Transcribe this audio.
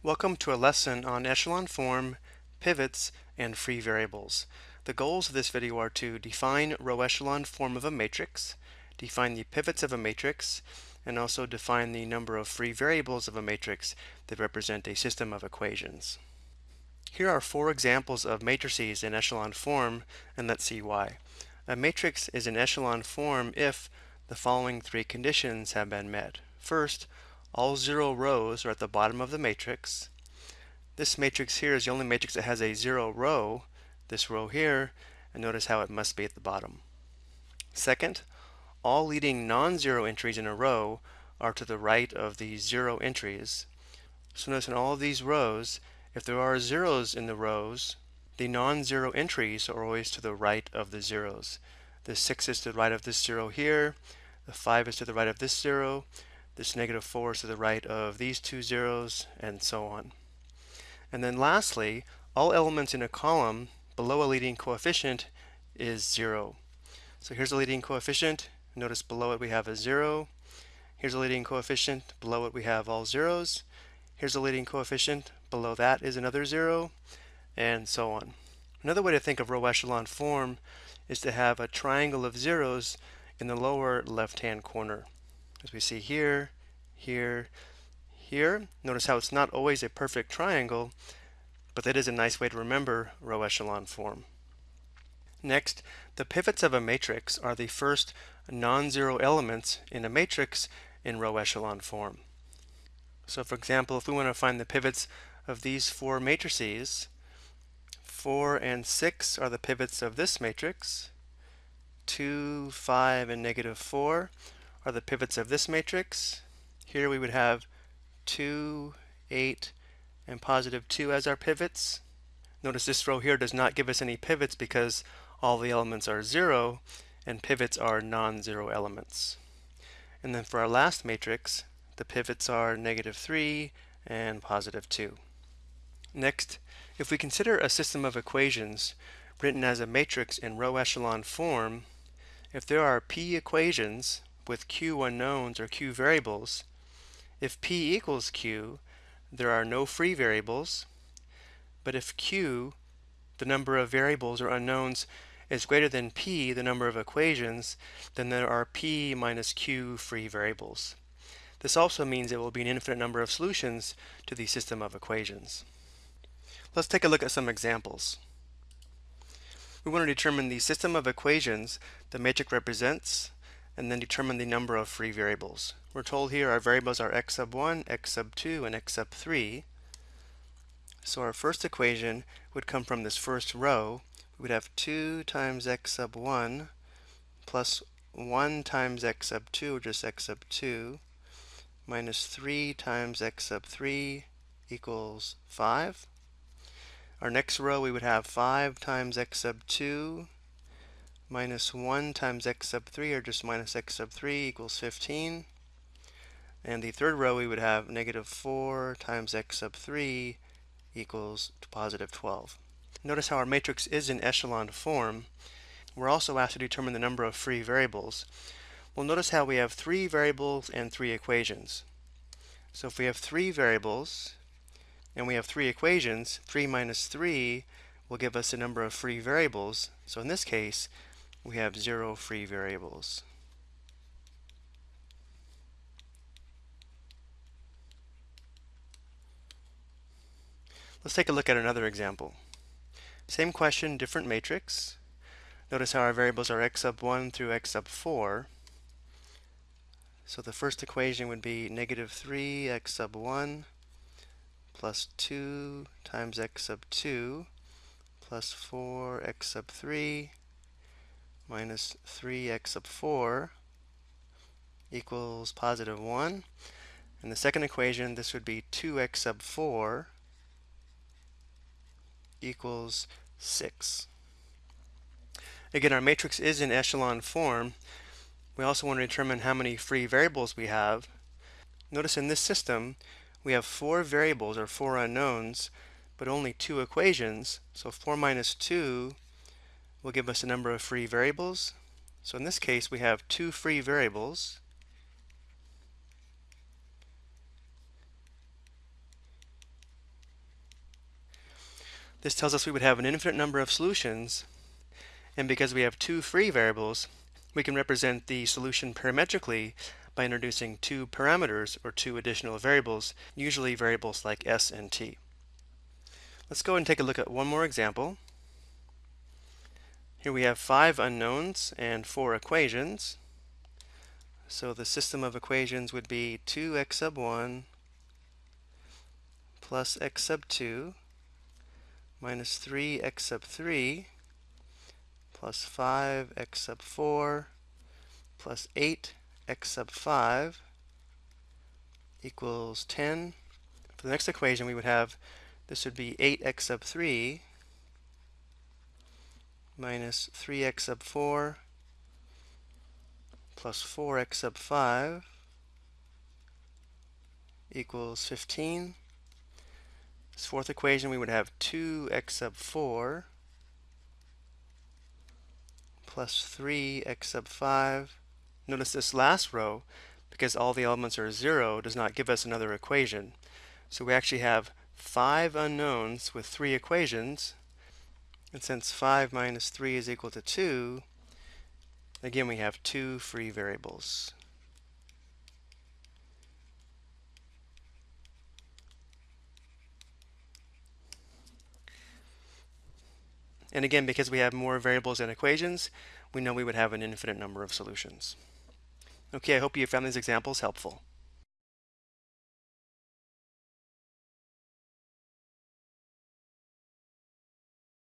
Welcome to a lesson on echelon form, pivots, and free variables. The goals of this video are to define row echelon form of a matrix, define the pivots of a matrix, and also define the number of free variables of a matrix that represent a system of equations. Here are four examples of matrices in echelon form, and let's see why. A matrix is in echelon form if the following three conditions have been met. First, all zero rows are at the bottom of the matrix. This matrix here is the only matrix that has a zero row, this row here, and notice how it must be at the bottom. Second, all leading non-zero entries in a row are to the right of the zero entries. So notice in all of these rows, if there are zeros in the rows, the non-zero entries are always to the right of the zeros. The 6 is to the right of this zero here, the 5 is to the right of this zero, this negative 4 is to the right of these two zeros, and so on. And then lastly, all elements in a column below a leading coefficient is 0. So here's a leading coefficient. Notice below it we have a 0. Here's a leading coefficient. Below it we have all zeros. Here's a leading coefficient. Below that is another 0, and so on. Another way to think of row echelon form is to have a triangle of zeros in the lower left-hand corner as we see here, here, here. Notice how it's not always a perfect triangle, but that is a nice way to remember row echelon form. Next, the pivots of a matrix are the first non-zero elements in a matrix in row echelon form. So for example, if we want to find the pivots of these four matrices, 4 and 6 are the pivots of this matrix, 2, 5, and negative 4 are the pivots of this matrix. Here we would have 2, 8, and positive 2 as our pivots. Notice this row here does not give us any pivots because all the elements are 0 and pivots are non-zero elements. And then for our last matrix, the pivots are negative 3 and positive 2. Next, if we consider a system of equations written as a matrix in row echelon form, if there are p equations with q unknowns or q variables, if p equals q, there are no free variables, but if q, the number of variables or unknowns, is greater than p, the number of equations, then there are p minus q free variables. This also means there will be an infinite number of solutions to the system of equations. Let's take a look at some examples. We want to determine the system of equations the matrix represents and then determine the number of free variables. We're told here our variables are x sub 1, x sub 2, and x sub 3. So our first equation would come from this first row. We would have 2 times x sub 1 plus 1 times x sub 2, or just x sub 2, minus 3 times x sub 3 equals 5. Our next row we would have 5 times x sub 2 minus 1 times x sub 3, or just minus x sub 3, equals 15. And the third row, we would have negative 4 times x sub 3 equals positive 12. Notice how our matrix is in echelon form. We're also asked to determine the number of free variables. Well, notice how we have three variables and three equations. So if we have three variables and we have three equations, 3 minus 3 will give us the number of free variables. So in this case, we have zero free variables. Let's take a look at another example. Same question, different matrix. Notice how our variables are x sub 1 through x sub 4. So the first equation would be negative 3 x sub 1 plus 2 times x sub 2 plus 4 x sub 3 minus 3x sub 4 equals positive 1. In the second equation, this would be 2x sub 4 equals 6. Again, our matrix is in echelon form. We also want to determine how many free variables we have. Notice in this system, we have four variables or four unknowns, but only two equations. So 4 minus 2 will give us a number of free variables. So in this case, we have two free variables. This tells us we would have an infinite number of solutions, and because we have two free variables, we can represent the solution parametrically by introducing two parameters or two additional variables, usually variables like s and t. Let's go and take a look at one more example. Here we have five unknowns and four equations. So the system of equations would be 2x sub 1 plus x sub 2 minus 3x sub 3 plus 5x sub 4 plus 8 x sub 5 equals 10. For the next equation, we would have this would be 8x sub 3 minus 3x sub 4 plus 4x sub 5 equals 15. This fourth equation, we would have 2x sub 4 plus 3x sub 5 Notice this last row, because all the elements are 0, does not give us another equation. So we actually have five unknowns with three equations. And since 5 minus 3 is equal to 2, again we have two free variables. And again, because we have more variables and equations, we know we would have an infinite number of solutions. Okay, I hope you found these examples helpful.